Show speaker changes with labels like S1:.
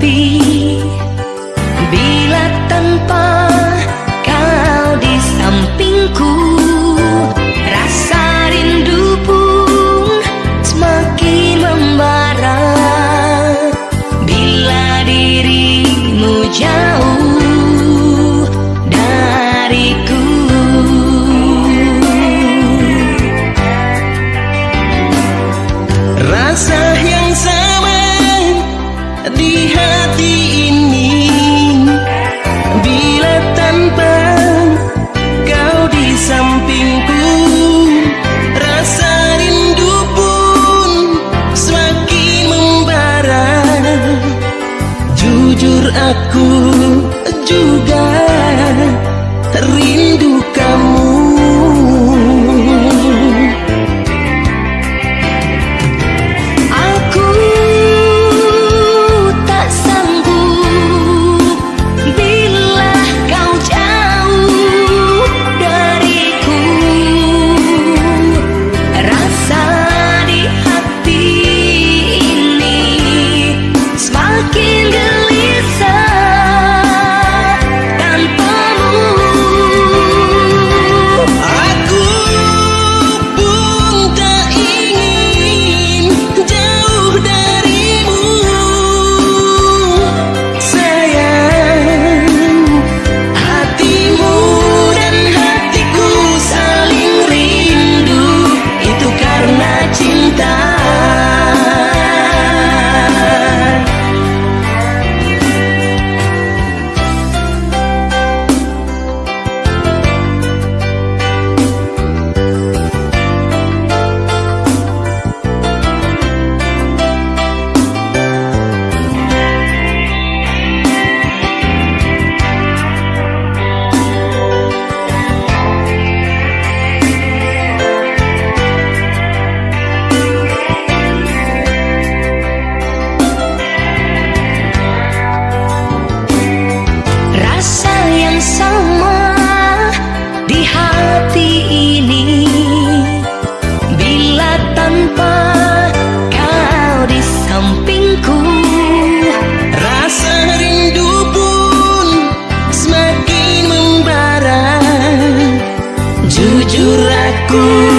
S1: sepi Bila tanpa kau di sampingku Rasa rindu pun semakin membara. Bila dirimu jauh dariku.
S2: Rasa yang sama di hati
S1: aku